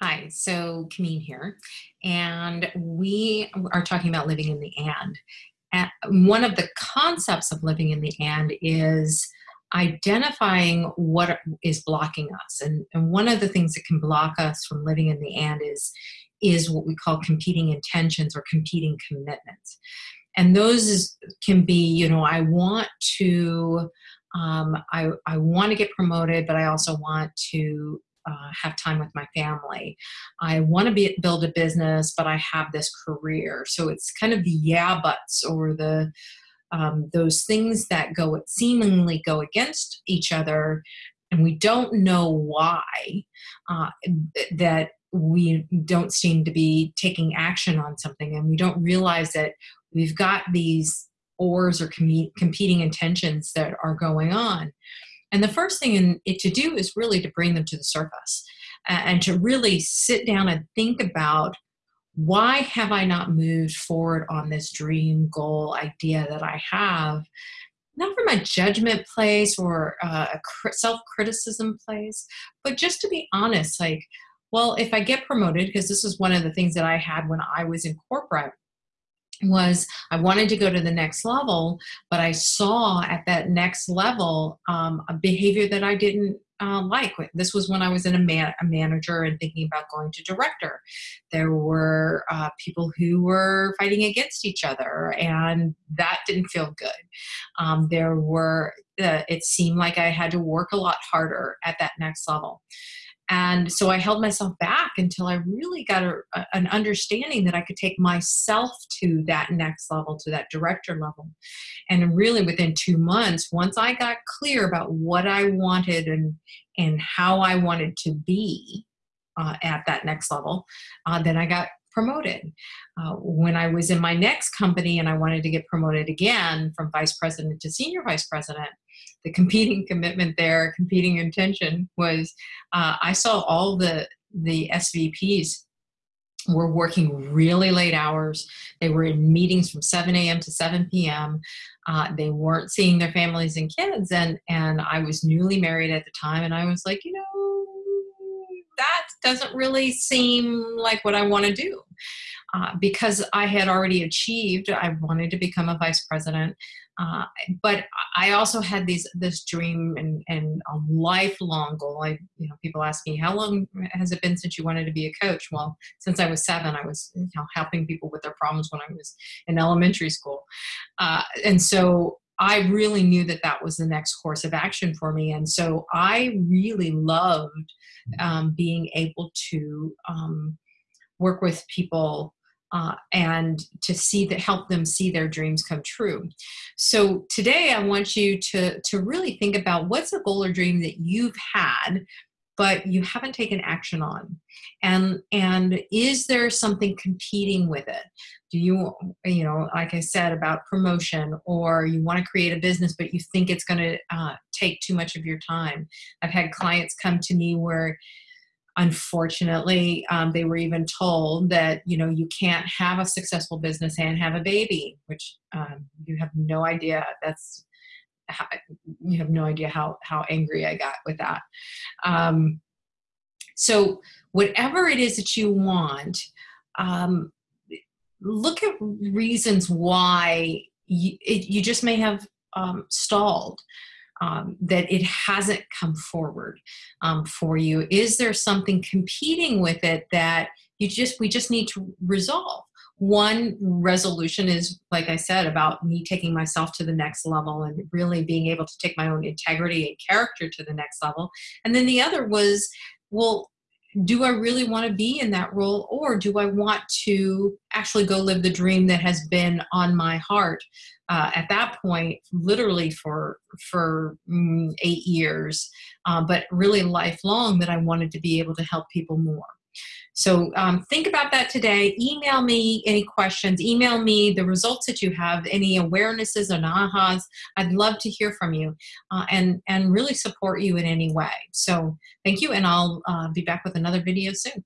Hi, so Kameen here, and we are talking about living in the and. and. One of the concepts of living in the and is identifying what is blocking us. And, and one of the things that can block us from living in the and is, is what we call competing intentions or competing commitments. And those is, can be, you know, I want to um, I, I want to get promoted, but I also want to uh, have time with my family. I want to be build a business, but I have this career. So it's kind of the yeah buts or the um, those things that go seemingly go against each other, and we don't know why. Uh, that we don't seem to be taking action on something, and we don't realize that we've got these ors or com- competing intentions that are going on. And the first thing in it to do is really to bring them to the surface and to really sit down and think about why have I not moved forward on this dream goal idea that I have? Not from a judgment place or uh, a self criticism place, but just to be honest, like, well, if I get promoted, because this is one of the things that I had when I was in corporate, was I wanted to go to the next level, but I saw at that next level um, a behavior that I didn't uh, like. This was when I was in a, man- a, manager and thinking about going to director. There were uh, people who were fighting against each other, and that didn't feel good. Um, there were, uh, it seemed like I had to work a lot harder at that next level. And so I held myself back until I really got a, an understanding that I could take myself to that next level, to that director level. And really within two months, once I got clear about what I wanted and, and how I wanted to be uh, at that next level, uh, then I got promoted. Uh, when I was in my next company and I wanted to get promoted again from vice president to senior vice president, the competing commitment there, competing intention was uh, I saw all the the SVPs were working really late hours. They were in meetings from 7 a.m. to 7 p.m. Uh, they weren't seeing their families and kids, and and I was newly married at the time, and I was like, you know, that doesn't really seem like what I want to do. Uh, because I had already achieved, I wanted to become a vice president. Uh, but I also had these this dream and, and a lifelong goal. I, you know, people ask me, how long has it been since you wanted to be a coach? Well, since I was seven, I was you know, helping people with their problems when I was in elementary school, uh, and so I really knew that that was the next course of action for me. And so I really loved um, being able to um, work with people uh, and to see that help them see their dreams come true. So today I want you to to really think about what's a goal or dream that you've had but you haven't taken action on? And and is there something competing with it? Do you you know like i said about promotion or you want to create a business but you think it's going to uh, take too much of your time? I've had clients come to me where unfortunately um, they were even told that you know you can't have a successful business and have a baby which um, you have no idea. That's how, you have no idea how how angry i got with that. Um, so whatever it is that you want um, look at reasons why you, it, you just may have um, stalled um, that it hasn't come forward um, for you? Is there something competing with it that you just we just need to resolve? One resolution is like i said about me taking myself to the next level and really being able to take my own integrity and character to the next level. And then the other was well do I really want to be in that role or do I want to actually go live the dream that has been on my heart uh, at that point literally for for mm, eight years uh, but really lifelong that I wanted to be able to help people more so um, think about that today. Email me any questions. Email me the results that you have, any awarenesses and ahas. I'd love to hear from you uh, and, and really support you in any way. So thank you, and I'll uh, be back with another video soon.